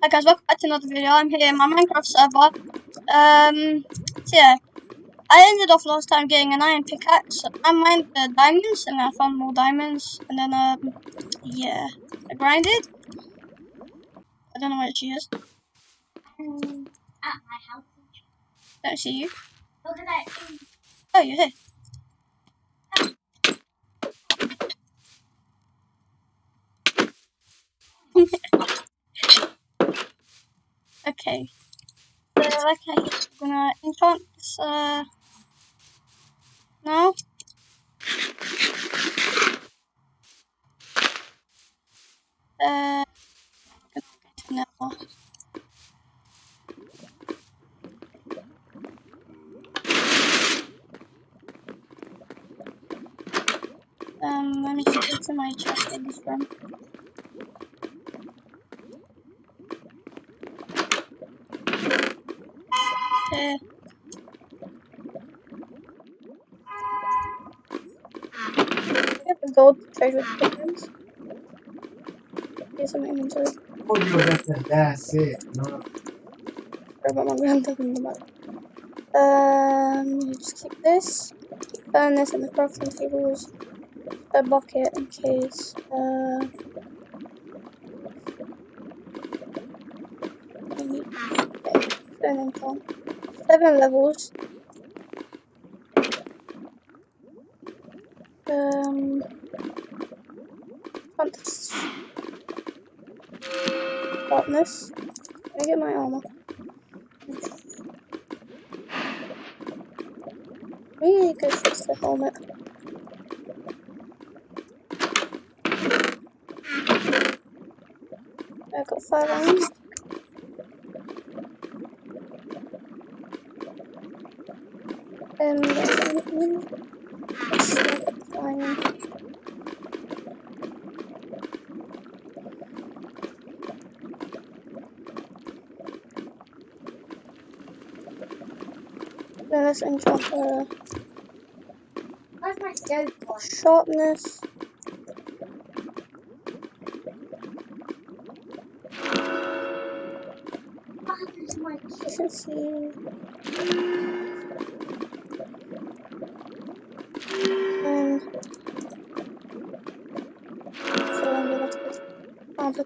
Hi guys, welcome back to another video. I'm here in my Minecraft server. Um, so yeah, I ended off last time getting an iron pickaxe. I mined the diamonds and I found more diamonds. And then, um, yeah, I grinded. I don't know where she is. Um, at my house. Don't see you. Look at that. Oh, you're here. okay. So, okay, I'm gonna enchant this, uh, now. Uh, no. Um, let me go to my chest in this room. Okay. I have the gold treasure tokens. Here's some inventory. Oh, you that's it. That's it. No. Sorry about my granddad in the back. Um, you just keep this. Burn this in the crafting tables. A bucket in case. Uh, I need okay, stone enchant. Seven levels. Um, want. Darkness. I get my armor? Really go fix the helmet. I got five iron. There's anything. Let's see, I got iron. Then let's enchant uh, Where's my goat sharpness. What happened to efficiency.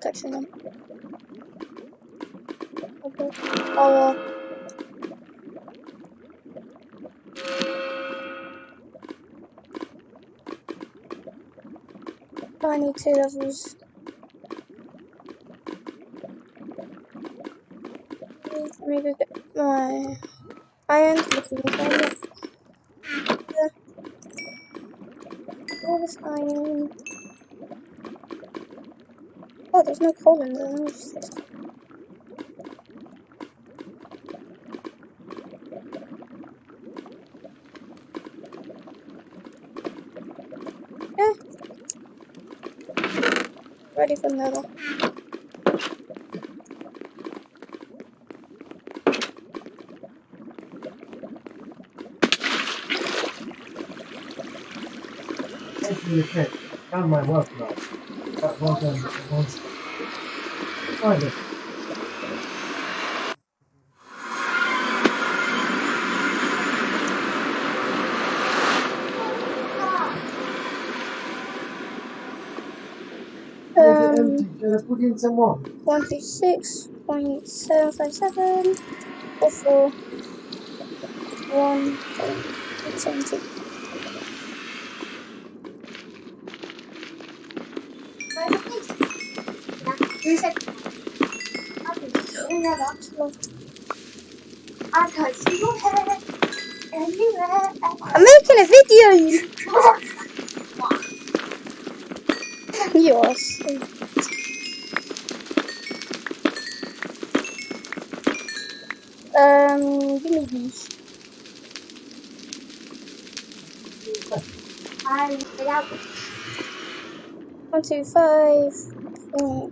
Protection on. Okay. Power. I need two levels. Me get my iron iron. Oh, there's no coal in. Let me just- Yeah. Ready for metal. Thank you. My work now. Find it. Um, empty? Should I put in some more? 136.757 or for 1.870. Yeah. Who said? Okay. You know that. I can see your hair everywhere. I'm making a video, you, are so... Um, give me these. I without One, two, five, oh,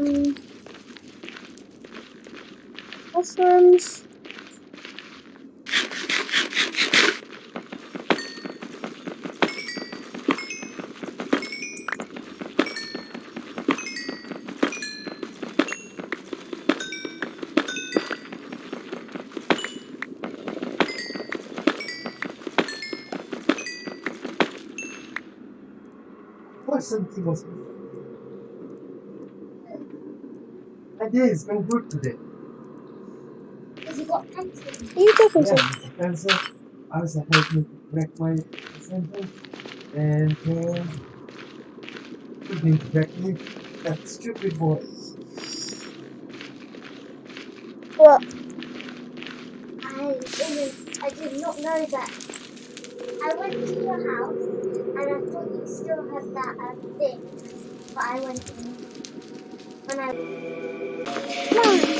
Um, mushrooms. Something was My day is going good today. has he got pencil? Are you talking Yeah, to? Pencil. I was helping me correct my sentence. And uh, he didn't correct me. That stupid boy. What? I didn't, I did not know that. I went to your house and I thought you still had that um, thing, but I went in when I. No.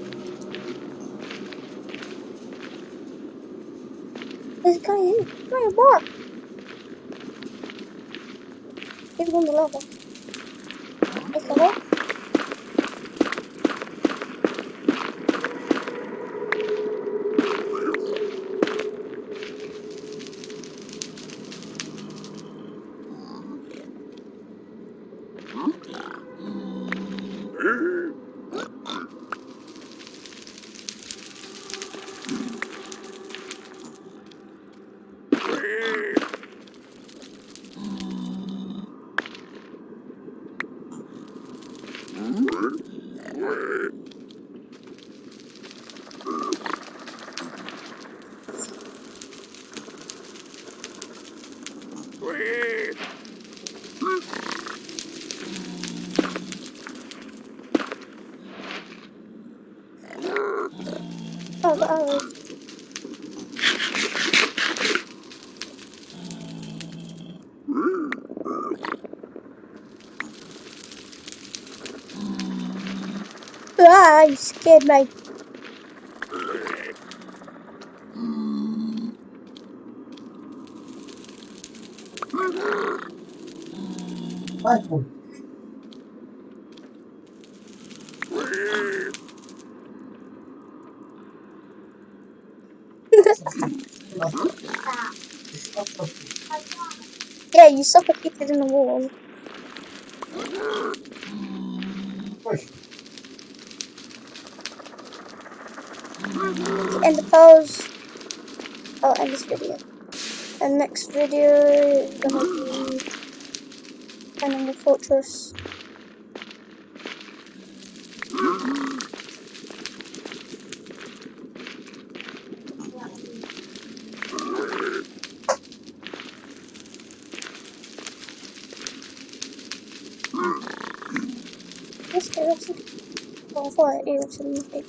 A guy here. Come here. He's on the level. It's a what? Oh. Ah, you scared me. Can't. Yeah, you suffocated in the wall. End the pause. Oh, I'll end this video. And next video the fortress. Yes, there is. Oh, I thought it was in the big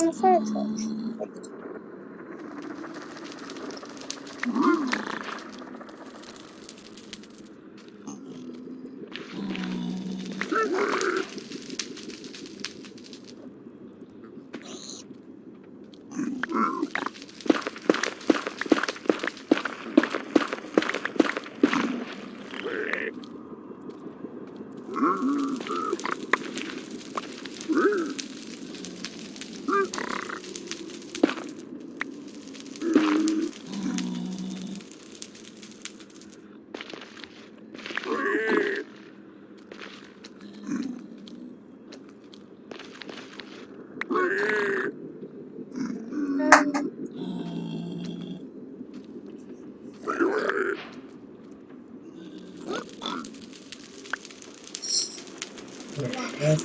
On the fire torch. That's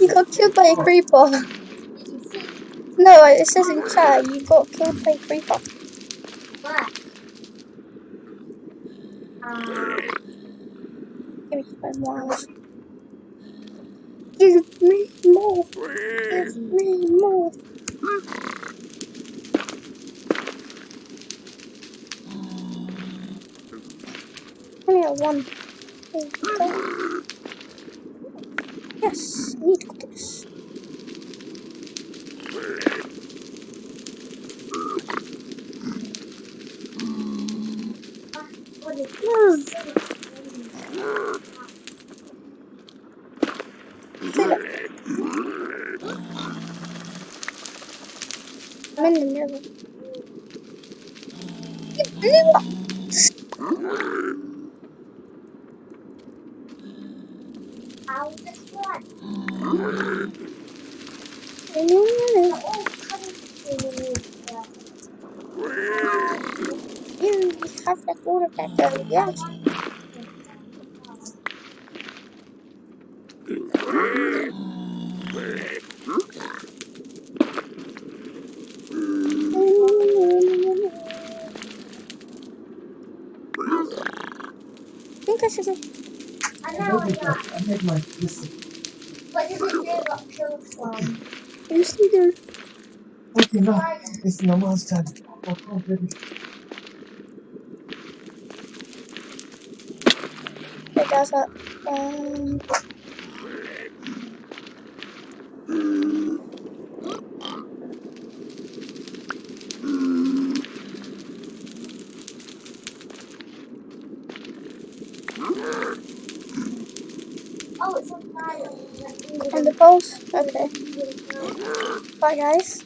got killed by a creeper. No, it says in chat you got killed by a creeper. Give me more. Give me more. Give me more. Only have one. There you go. Yes, I need this. what is Hmm, this? see that? I'm in the middle. You blew up. How is this one? No, no, no, no. Oh, coming to You have that water back there. Yes. I think I know, I my, I listen. What does it do got killed from? You see. Okay, now it's Namal's time. Oh, on, baby. It does that. Um, Oh, it's on fire. on the post. Okay. Bye, guys.